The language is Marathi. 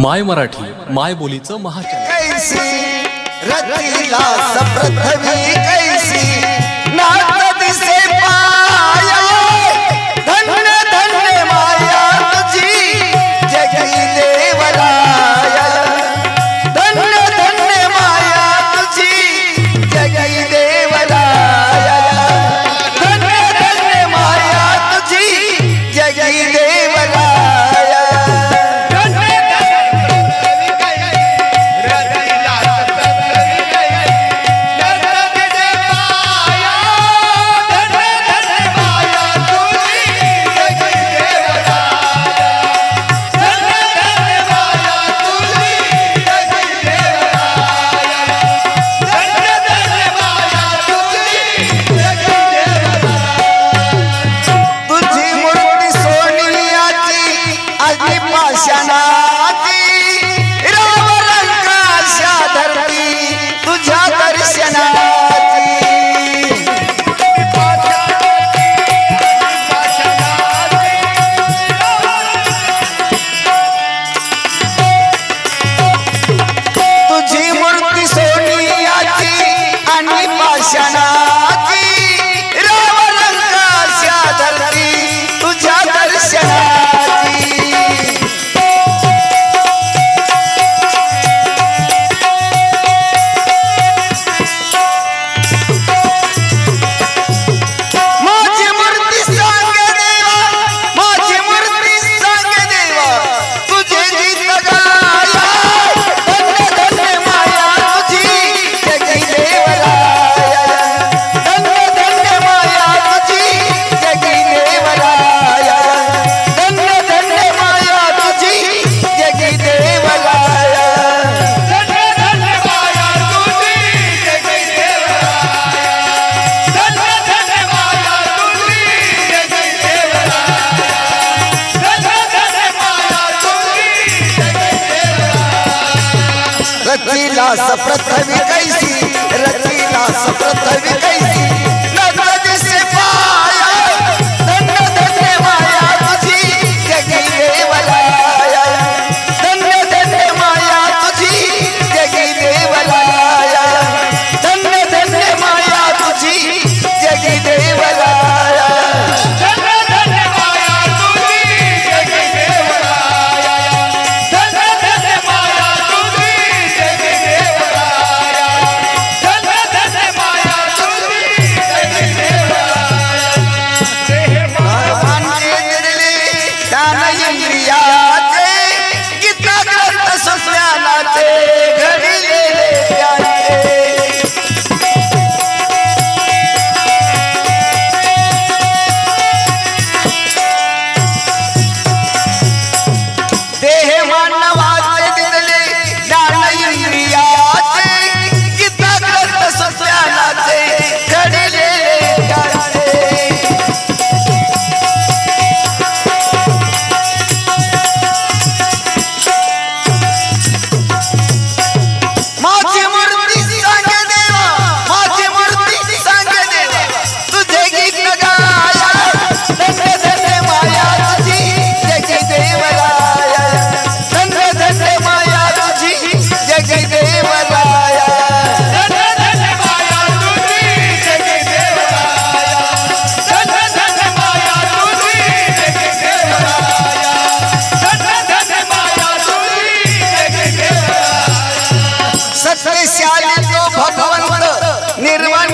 माय मराठी माय बोलीचं महाचन पाषाणाती रचिला सप्रथवी कैसी रचिला कैसी ಭಗವಂತ ನಿರ್ವಾಣ